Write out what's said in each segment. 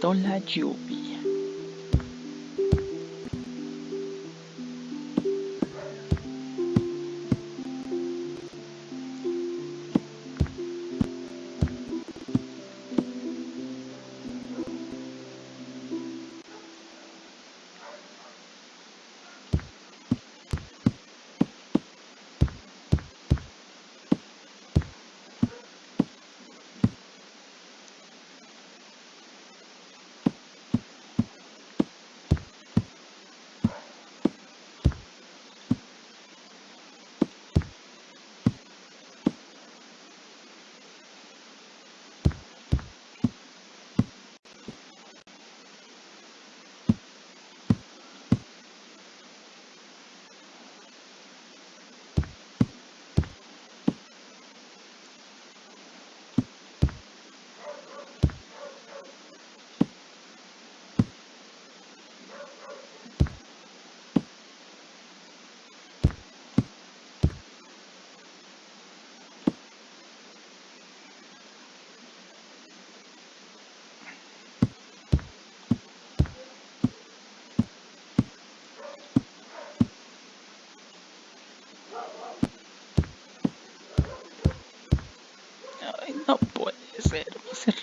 pistola dubbio ser,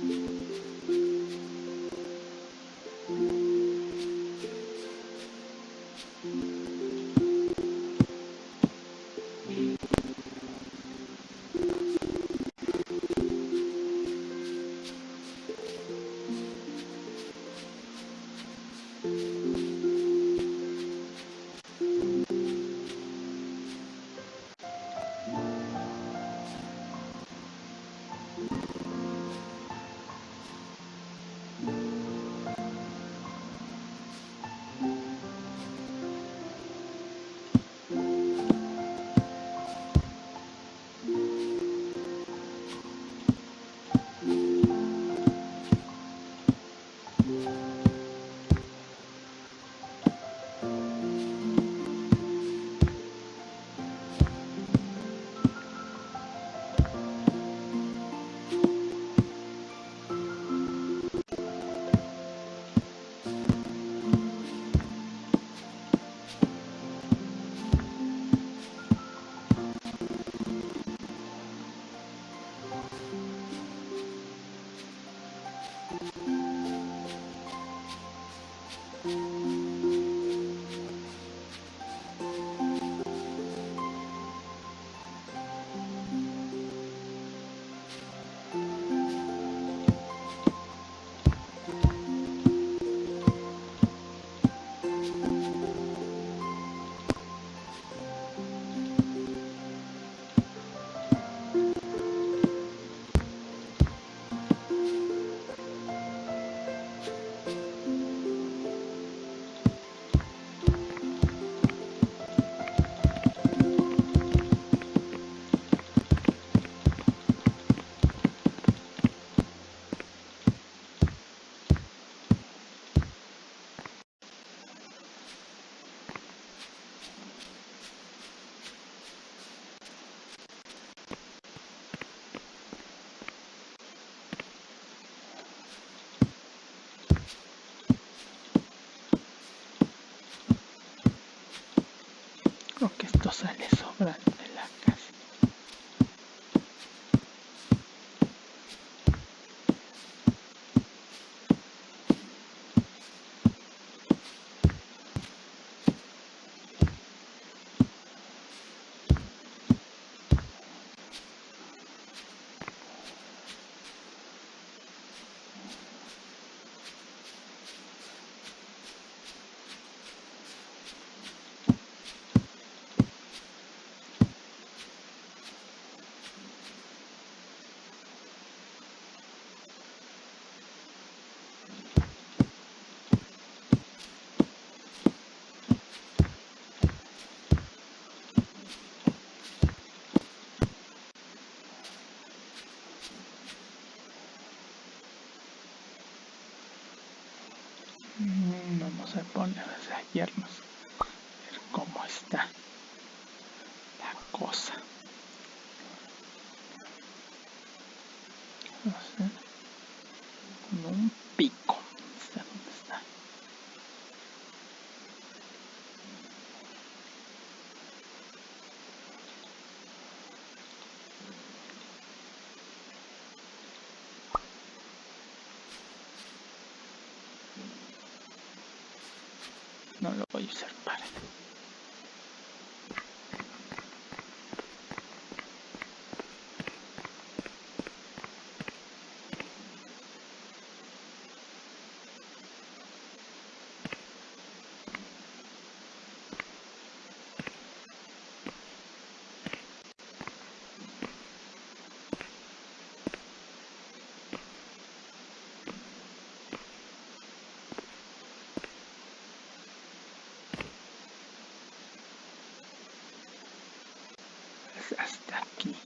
Thank you. Creo que esto sale sobrando Mm, Vamos a poner as the key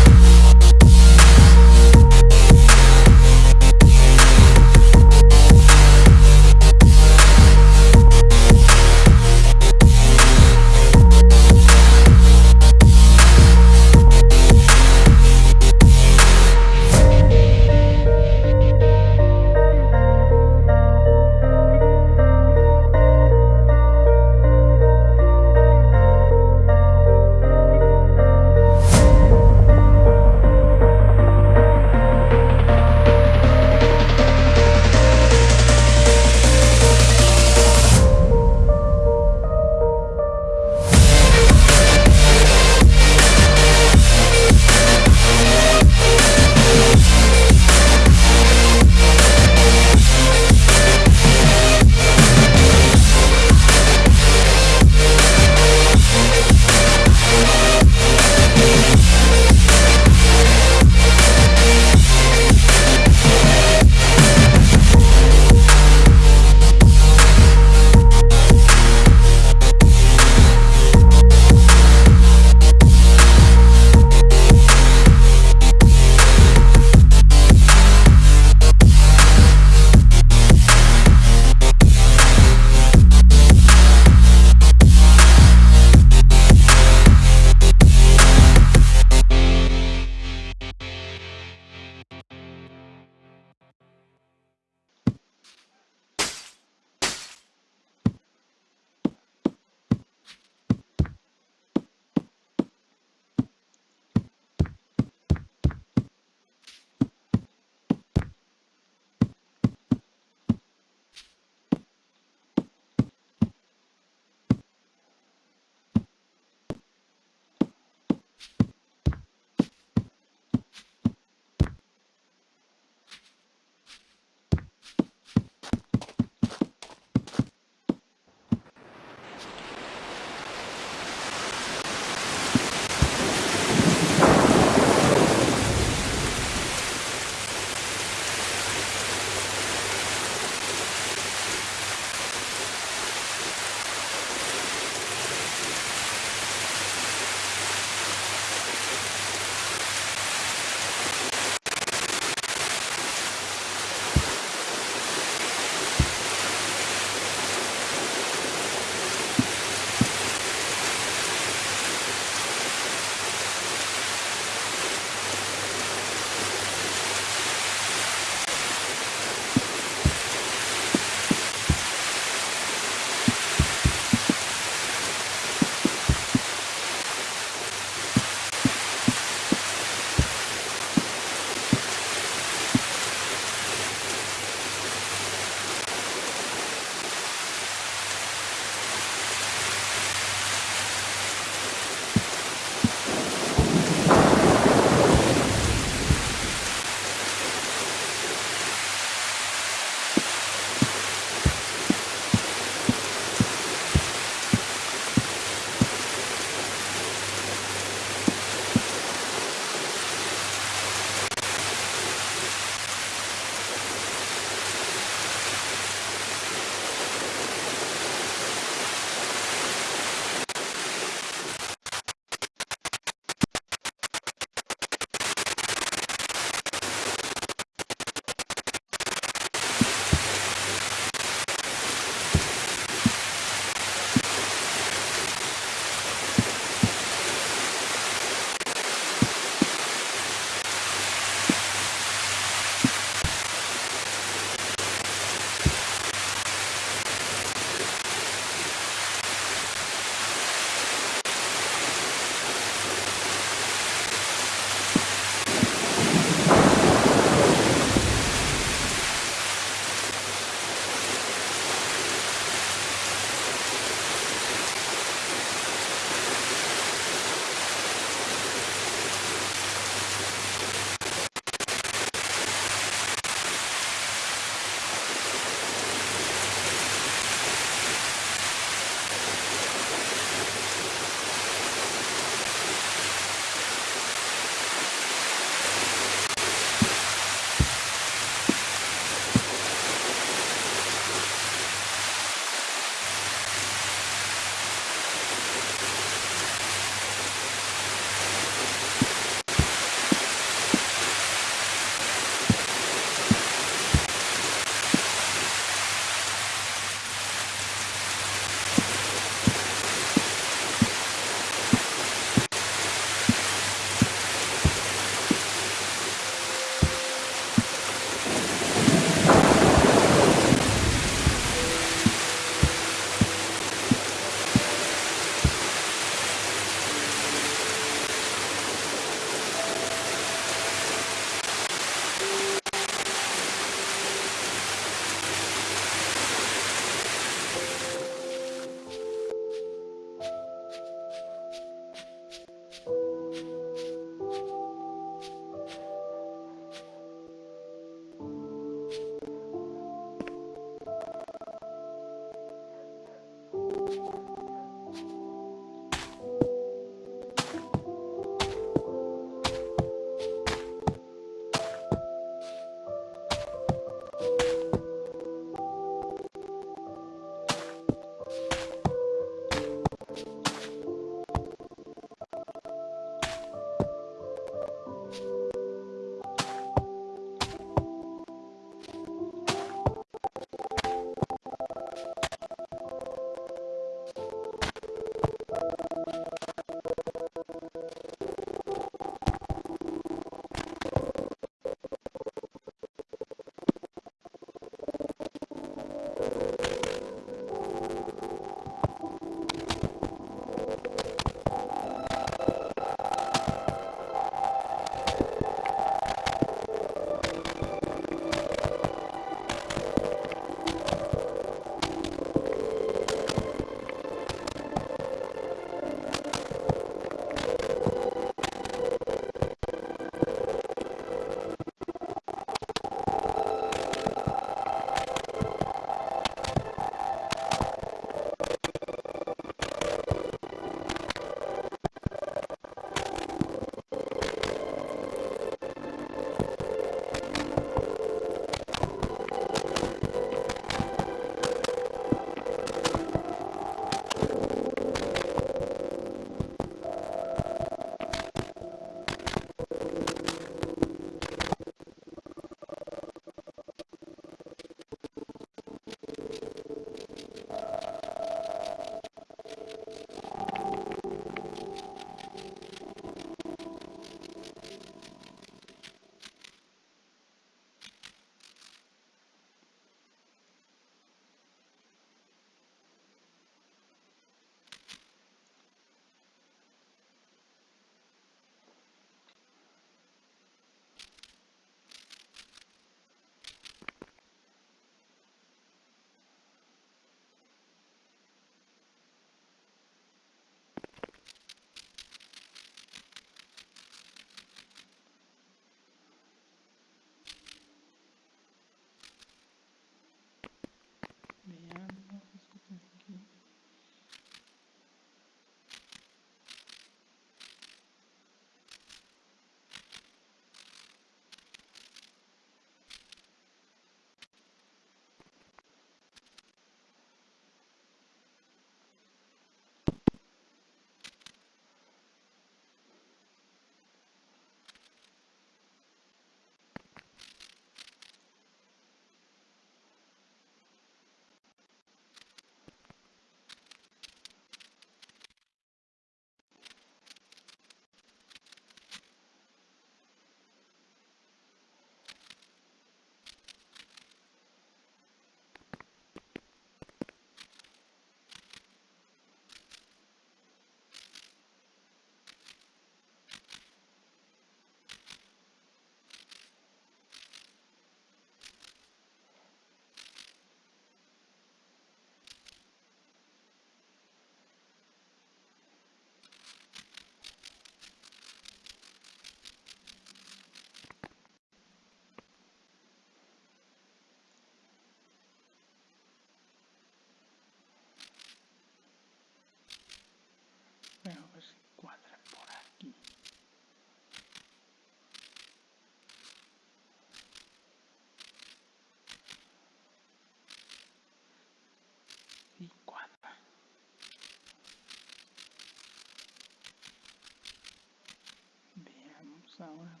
flower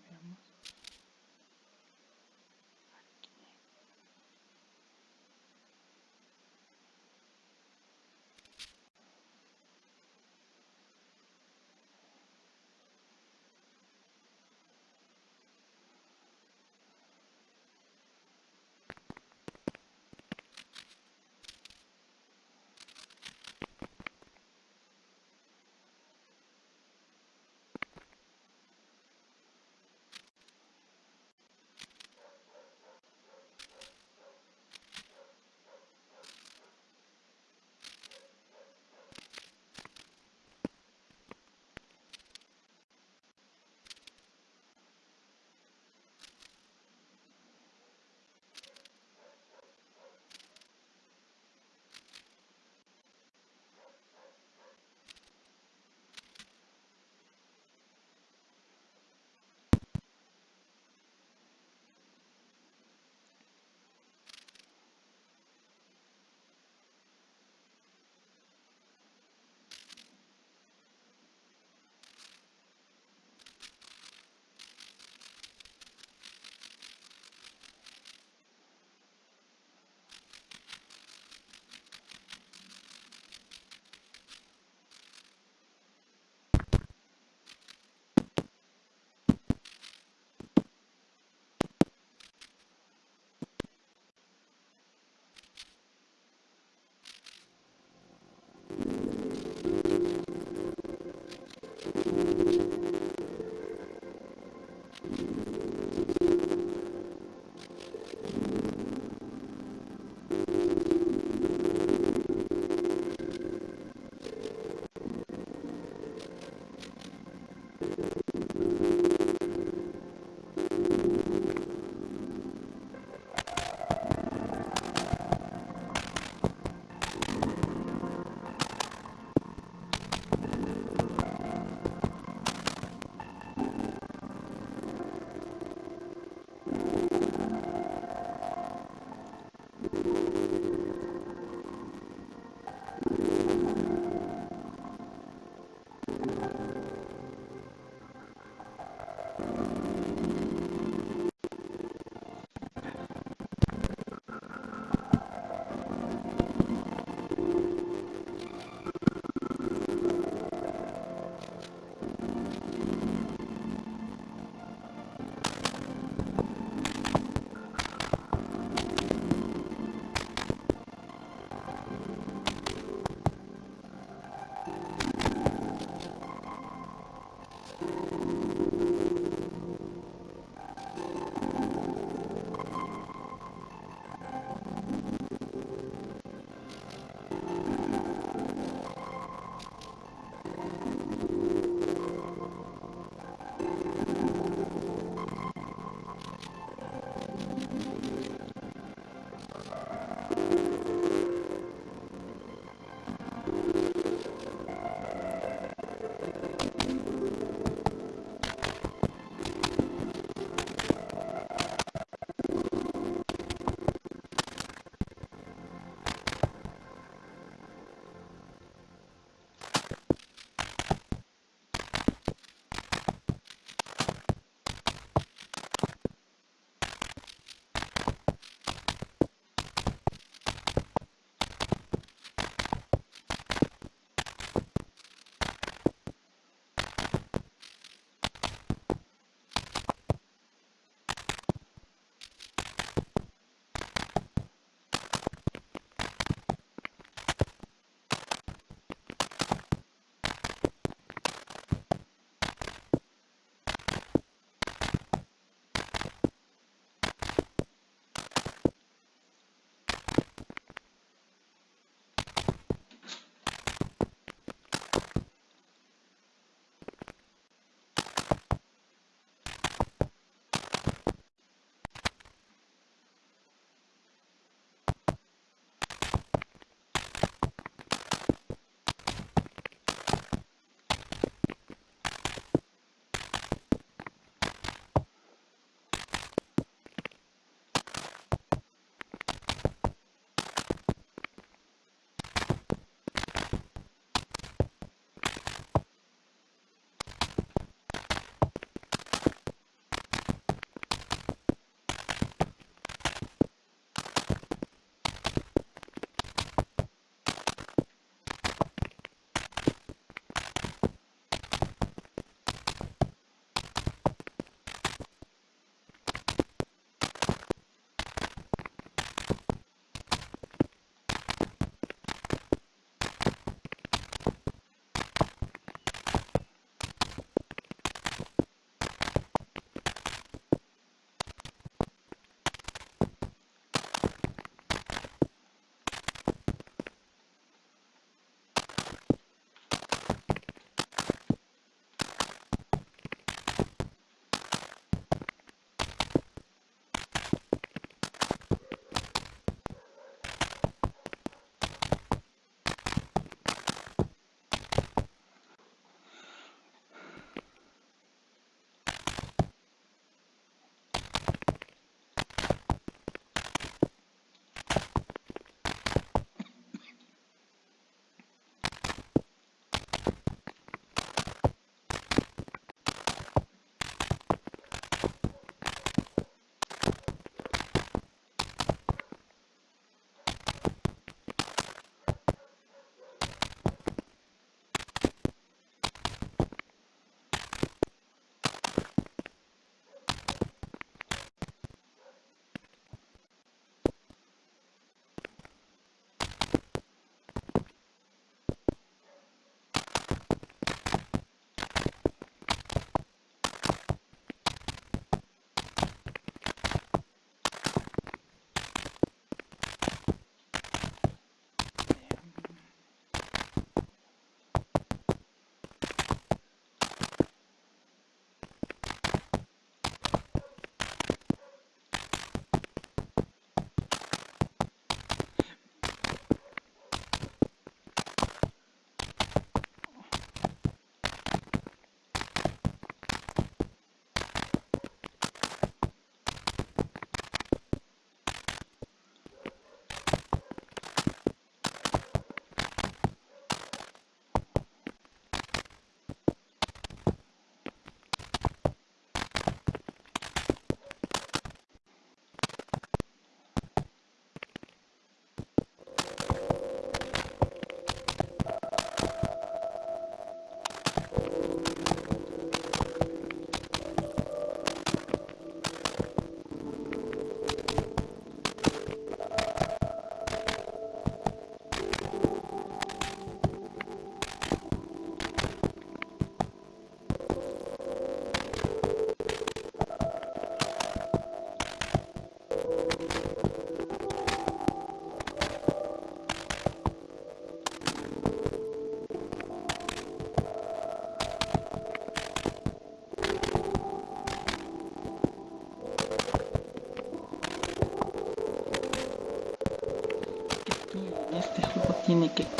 Tiene que